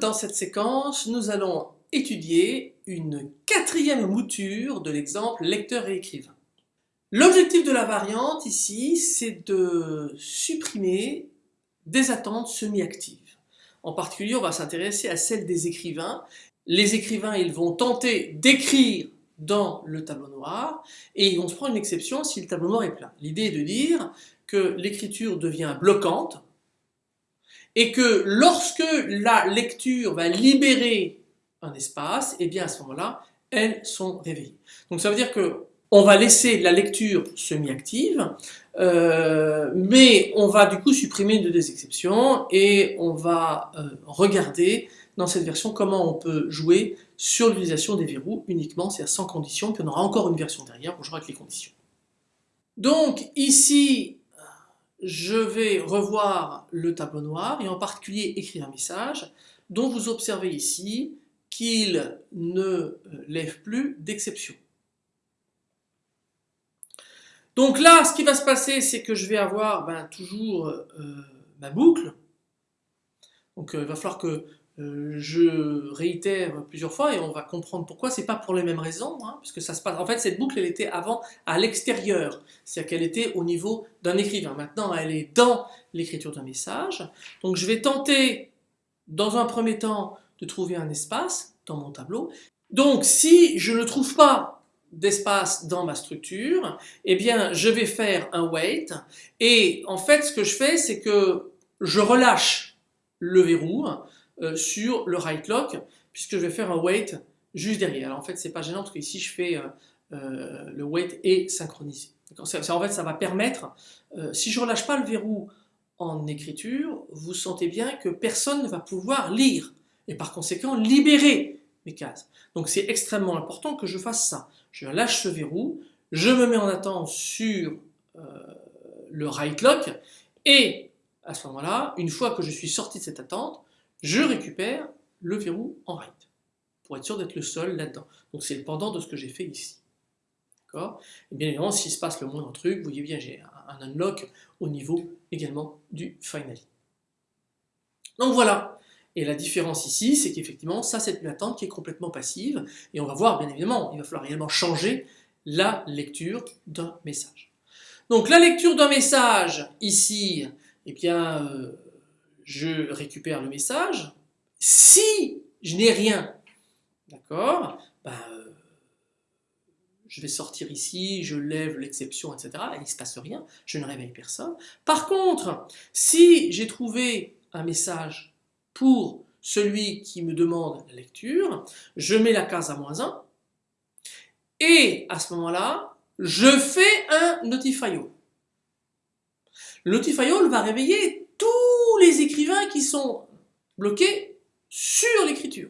dans cette séquence nous allons étudier une quatrième mouture de l'exemple lecteur et écrivain. L'objectif de la variante ici c'est de supprimer des attentes semi-actives. En particulier on va s'intéresser à celle des écrivains. Les écrivains ils vont tenter d'écrire dans le tableau noir et ils vont se prendre une exception si le tableau noir est plein. L'idée est de dire que l'écriture devient bloquante et que lorsque la lecture va libérer un espace, et eh bien à ce moment-là, elles sont réveillées. Donc ça veut dire que on va laisser la lecture semi-active, euh, mais on va du coup supprimer une des exceptions et on va euh, regarder dans cette version comment on peut jouer sur l'utilisation des verrous uniquement, c'est-à-dire sans condition, puis on aura encore une version derrière pour jouer avec les conditions. Donc ici, je vais revoir le tableau noir et en particulier écrire un message dont vous observez ici qu'il ne euh, lève plus d'exception. Donc là, ce qui va se passer, c'est que je vais avoir ben, toujours euh, ma boucle. Donc euh, il va falloir que euh, je réitère plusieurs fois et on va comprendre pourquoi, c'est pas pour les mêmes raisons, hein, puisque ça se passe, en fait cette boucle elle était avant à l'extérieur, c'est-à-dire qu'elle était au niveau d'un écrivain, maintenant elle est dans l'écriture d'un message, donc je vais tenter dans un premier temps de trouver un espace dans mon tableau, donc si je ne trouve pas d'espace dans ma structure, eh bien je vais faire un wait, et en fait ce que je fais c'est que je relâche le verrou, euh, sur le right lock, puisque je vais faire un wait juste derrière. Alors en fait, c'est pas gênant parce que ici je fais euh, euh, le wait et synchronisé. En fait, ça va permettre, si je relâche pas le verrou en écriture, vous sentez bien que personne ne va pouvoir lire et par conséquent libérer mes cases. Donc c'est extrêmement important que je fasse ça. Je lâche ce verrou, je me mets en attente sur le right lock et à ce moment-là, une fois que je suis sorti de cette attente, je récupère le verrou en right, pour être sûr d'être le seul là-dedans. Donc c'est le pendant de ce que j'ai fait ici. D'accord? Et bien évidemment, s'il se passe le moindre truc, vous voyez bien, j'ai un unlock au niveau également du finally. Donc voilà. Et la différence ici, c'est qu'effectivement, ça c'est une attente qui est complètement passive, et on va voir, bien évidemment, il va falloir réellement changer la lecture d'un message. Donc la lecture d'un message, ici, eh bien, euh, je récupère le message. Si je n'ai rien, d'accord, ben, je vais sortir ici, je lève l'exception, etc. il ne se passe rien, je ne réveille personne. Par contre, si j'ai trouvé un message pour celui qui me demande la lecture, je mets la case à moins 1, et à ce moment-là, je fais un notify all. Le notify va réveiller les écrivains qui sont bloqués sur l'écriture.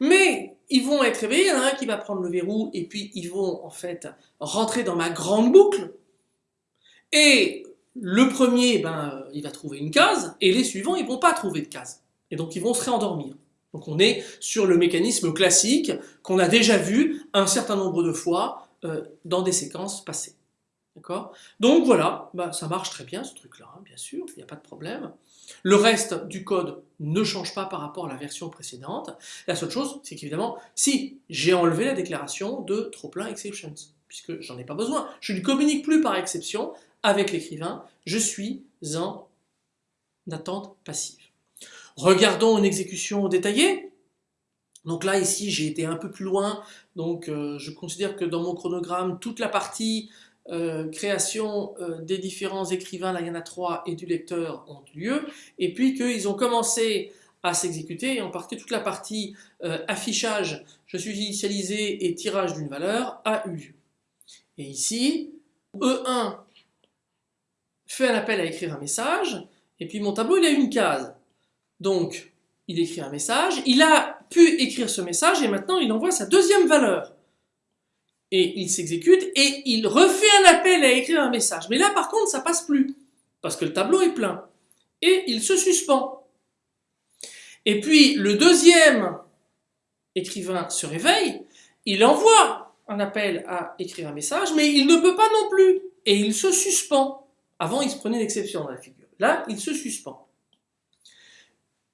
Mais ils vont être réveillés, il y en a un qui va prendre le verrou et puis ils vont en fait rentrer dans ma grande boucle. Et le premier, ben, il va trouver une case et les suivants, ils vont pas trouver de case. Et donc ils vont se réendormir. Donc on est sur le mécanisme classique qu'on a déjà vu un certain nombre de fois euh, dans des séquences passées. D'accord? Donc voilà, bah, ça marche très bien ce truc-là, hein, bien sûr, il n'y a pas de problème. Le reste du code ne change pas par rapport à la version précédente. La seule chose, c'est qu'évidemment, si j'ai enlevé la déclaration de trop-plein exceptions, puisque j'en ai pas besoin, je ne communique plus par exception avec l'écrivain, je suis en attente passive. Regardons une exécution détaillée. Donc là, ici, j'ai été un peu plus loin, donc euh, je considère que dans mon chronogramme, toute la partie euh, création euh, des différents écrivains, là il y en trois, et du lecteur ont eu lieu, et puis qu'ils ont commencé à s'exécuter, et en partie toute la partie euh, affichage, je suis initialisé et tirage d'une valeur a eu lieu. Et ici, E1 fait un appel à écrire un message, et puis mon tableau il a une case. Donc, il écrit un message, il a pu écrire ce message, et maintenant il envoie sa deuxième valeur et il s'exécute et il refait un appel à écrire un message. Mais là par contre ça passe plus parce que le tableau est plein et il se suspend. Et puis le deuxième écrivain se réveille, il envoie un appel à écrire un message mais il ne peut pas non plus et il se suspend. Avant il se prenait une exception dans la figure. Là il se suspend.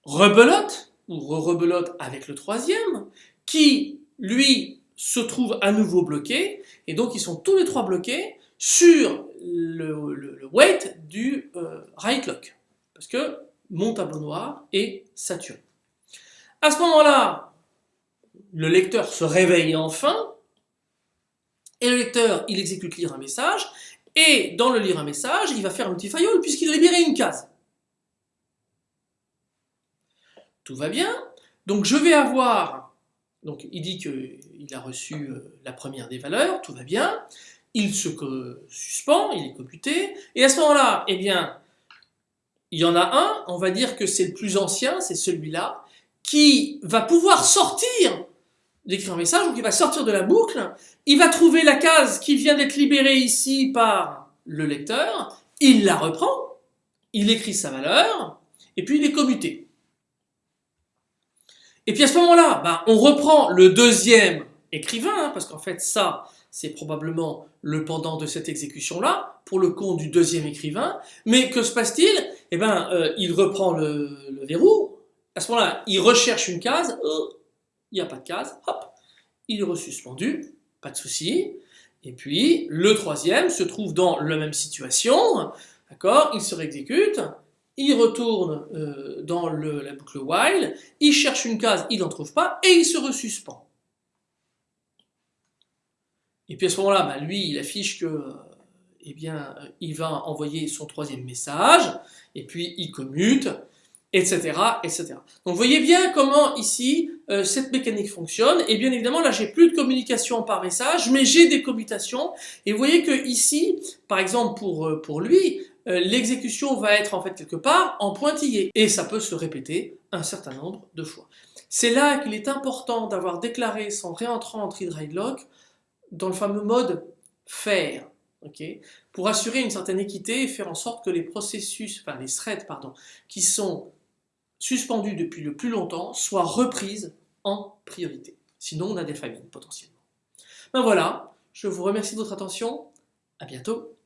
rebelote, ou re-rebelote avec le troisième, qui, lui, se trouve à nouveau bloqué, et donc ils sont tous les trois bloqués sur le, weight du euh, right lock, parce que mon tableau noir est saturé. À ce moment-là, le lecteur se réveille enfin, et le lecteur, il exécute lire un message, et dans le lire un message, il va faire un petit puisqu'il libérait une case. Tout va bien. Donc je vais avoir, donc il dit qu'il a reçu euh, la première des valeurs, tout va bien. Il se suspend, il est computé, et à ce moment-là, eh bien, il y en a un, on va dire que c'est le plus ancien, c'est celui-là, qui va pouvoir sortir d'écrire un message, donc il va sortir de la boucle, il va trouver la case qui vient d'être libérée ici par le lecteur, il la reprend, il écrit sa valeur, et puis il est commuté. Et puis à ce moment-là, bah, on reprend le deuxième écrivain, hein, parce qu'en fait ça, c'est probablement le pendant de cette exécution-là, pour le compte du deuxième écrivain, mais que se passe-t-il? Eh bien, euh, il reprend le, verrou, à ce moment-là, il recherche une case, oh, il n'y a pas de case, hop, il est resuspendu, pas de souci. Et puis, le troisième se trouve dans la même situation, d'accord? Il se réexécute, il retourne euh, dans la boucle while, il cherche une case, il n'en trouve pas, et il se resuspend. Et puis à ce moment-là, bah, lui, il affiche que, euh, eh bien, il va envoyer son troisième message, et puis il commute, etc., etc. Donc vous voyez bien comment ici euh, cette mécanique fonctionne. Et bien évidemment là j'ai plus de communication par message, mais j'ai des commutations. Et vous voyez que ici, par exemple pour, euh, lui, euh, l'exécution va être en fait quelque part en pointillé. Et ça peut se répéter un certain nombre de fois. C'est là qu'il est important d'avoir déclaré son réentrant en tree lock dans le fameux mode faire. pour assurer une certaine équité et faire en sorte que les processus, enfin les threads pardon, qui sont suspendue depuis le plus longtemps soit reprise en priorité. Sinon, on a des famines potentiellement. Ben voilà, je vous remercie de votre attention. À bientôt.